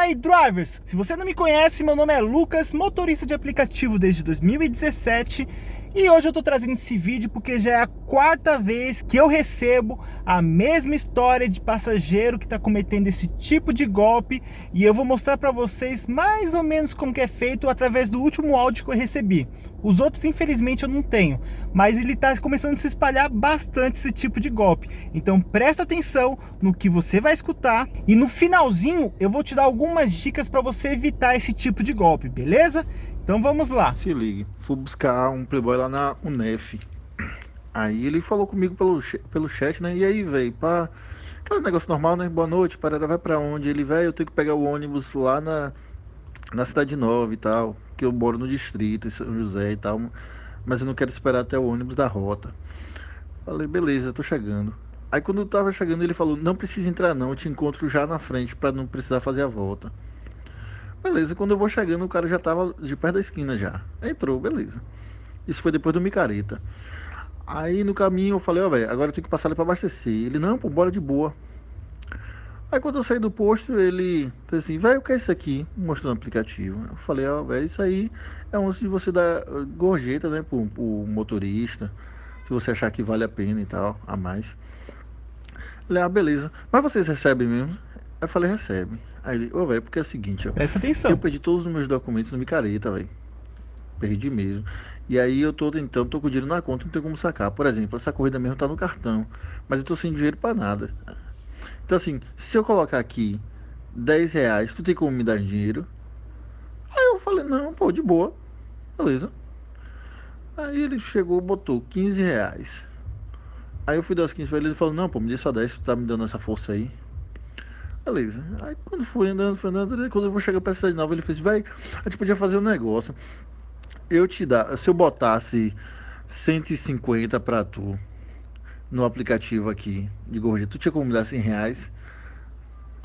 Fala aí, drivers! Se você não me conhece, meu nome é Lucas, motorista de aplicativo desde 2017 e hoje eu tô trazendo esse vídeo porque já é a quarta vez que eu recebo a mesma história de passageiro que está cometendo esse tipo de golpe e eu vou mostrar para vocês mais ou menos como que é feito através do último áudio que eu recebi. Os outros, infelizmente, eu não tenho, mas ele está começando a se espalhar bastante esse tipo de golpe. Então presta atenção no que você vai escutar e no finalzinho eu vou te dar algumas dicas para você evitar esse tipo de golpe, beleza? Então vamos lá. Se ligue, fui buscar um playboy lá na UNEF. Aí ele falou comigo pelo, pelo chat, né? E aí, velho, pá. Aquele negócio normal, né? Boa noite, parada, vai pra onde? Ele, velho, eu tenho que pegar o ônibus lá na, na Cidade Nova e tal. Que eu moro no distrito, em São José e tal. Mas eu não quero esperar até o ônibus da rota. Falei, beleza, tô chegando. Aí quando eu tava chegando, ele falou, não precisa entrar não, eu te encontro já na frente para não precisar fazer a volta. Beleza, quando eu vou chegando, o cara já tava de perto da esquina já. Entrou, beleza. Isso foi depois do Micareta. Aí no caminho eu falei, ó, oh, velho, agora eu tenho que passar ali pra abastecer. Ele, não, pô, bora de boa. Aí quando eu saí do posto, ele fez assim, velho, o que é isso aqui? Mostrando o aplicativo. Eu falei, ó, oh, velho, isso aí é um de você dar gorjeta, né, pro, pro motorista. Se você achar que vale a pena e tal, a mais. Ele, ah, beleza. Mas vocês recebem mesmo? Eu falei, recebe. Aí ele, ô, velho, porque é o seguinte, ó. Presta atenção. Eu perdi todos os meus documentos no micareta, velho. Perdi mesmo. E aí eu tô tentando, tô com o dinheiro na conta, não tenho como sacar. Por exemplo, essa corrida mesmo tá no cartão. Mas eu tô sem dinheiro para nada. Então assim, se eu colocar aqui 10 reais, tu tem como me dar dinheiro? Aí eu falei, não, pô, de boa. Beleza. Aí ele chegou, botou 15 reais. Aí eu fui dar os 15 pra ele, ele falou, não, pô, me dê só 10, tu tá me dando essa força aí. Beleza. Aí quando foi andando, foi andando, quando eu vou chegar pra cidade nova, ele fez, vai, a gente podia fazer um negócio. Eu te dar, se eu botasse 150 pra tu no aplicativo aqui de gorjeta, tu tinha como me dar 100 reais?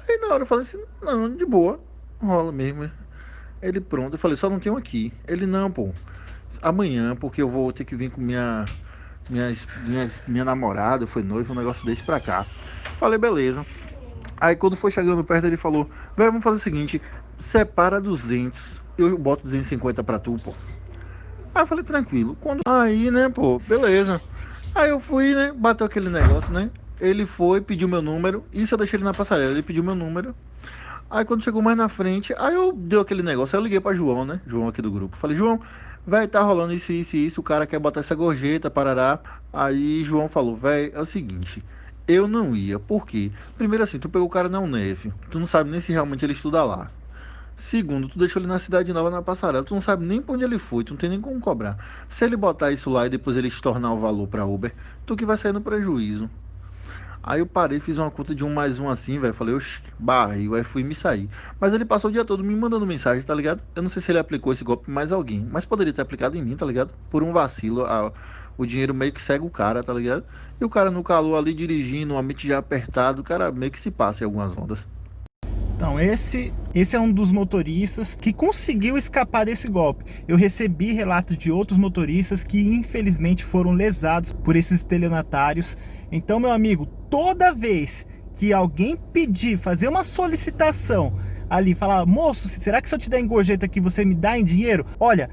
Aí na hora eu falei assim, não, de boa, rola mesmo. Ele pronto, eu falei, só não tenho aqui. Ele não, pô. Amanhã, porque eu vou ter que vir com minha minha, minha, minha namorada, foi noiva, um negócio desse pra cá. Falei, beleza. Aí quando foi chegando perto, ele falou: Velho, vamos fazer o seguinte: separa 200, eu boto 250 pra tu, pô. Aí eu falei: tranquilo. Quando... Aí, né, pô, beleza. Aí eu fui, né, bateu aquele negócio, né? Ele foi, pediu meu número. Isso eu deixei ele na passarela. Ele pediu meu número. Aí quando chegou mais na frente, aí eu deu aquele negócio. Aí eu liguei pra João, né? João aqui do grupo. Falei: João, vai tá rolando isso, isso isso. O cara quer botar essa gorjeta, parará. Aí João falou: Velho, é o seguinte. Eu não ia, por quê? Primeiro assim, tu pegou o cara na UNEF, tu não sabe nem se realmente ele estuda lá. Segundo, tu deixou ele na cidade nova na passarela, tu não sabe nem pra onde ele foi, tu não tem nem como cobrar. Se ele botar isso lá e depois ele estornar o valor pra Uber, tu que vai sair no prejuízo. Aí eu parei, fiz uma conta de um mais um assim, velho. Falei, oxe, barril, aí fui me sair. Mas ele passou o dia todo me mandando mensagem, tá ligado? Eu não sei se ele aplicou esse golpe em mais alguém, mas poderia ter aplicado em mim, tá ligado? Por um vacilo, a, o dinheiro meio que segue o cara, tá ligado? E o cara no calor ali dirigindo, uma mente já apertado, o cara meio que se passa em algumas ondas. Então, esse, esse é um dos motoristas que conseguiu escapar desse golpe. Eu recebi relatos de outros motoristas que infelizmente foram lesados por esses estelionatários. Então, meu amigo, toda vez que alguém pedir, fazer uma solicitação ali, falar, moço, será que se eu te der em gorjeta aqui você me dá em dinheiro? Olha,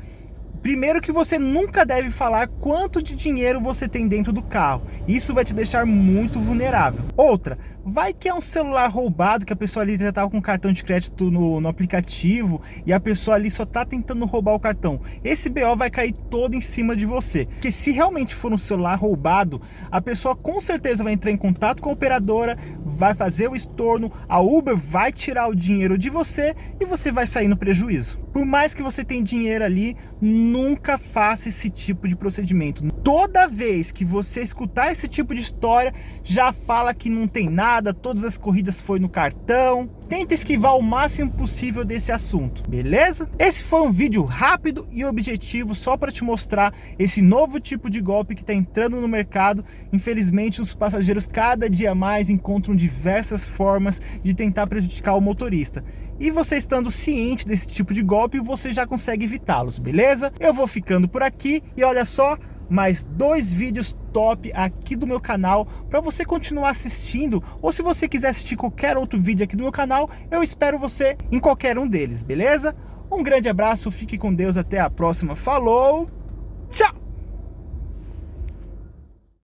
Primeiro que você nunca deve falar quanto de dinheiro você tem dentro do carro. Isso vai te deixar muito vulnerável. Outra, vai que é um celular roubado, que a pessoa ali já estava com cartão de crédito no, no, aplicativo e a pessoa ali só está tentando roubar o cartão. Esse BO vai cair todo em cima de você. Porque se realmente for um celular roubado, a pessoa com certeza vai entrar em contato com a operadora, vai fazer o estorno, a Uber vai tirar o dinheiro de você e você vai sair no prejuízo. Por mais que você tenha dinheiro ali, nunca faça esse tipo de procedimento. Toda vez que você escutar esse tipo de história, já fala que não tem nada, todas as corridas foi no cartão. Tenta esquivar o máximo possível desse assunto, beleza? Esse foi um vídeo rápido e objetivo só para te mostrar esse novo tipo de golpe que está entrando no mercado. Infelizmente, os passageiros cada dia mais encontram diversas formas de tentar prejudicar o motorista. E você estando ciente desse tipo de golpe, você já consegue evitá-los, beleza? Eu vou ficando por aqui e olha só, mais dois vídeos top aqui do meu canal para você continuar assistindo ou se você quiser assistir qualquer outro vídeo aqui do meu canal, eu espero você em qualquer um deles, beleza? Um grande abraço, fique com Deus, até a próxima, falou, tchau!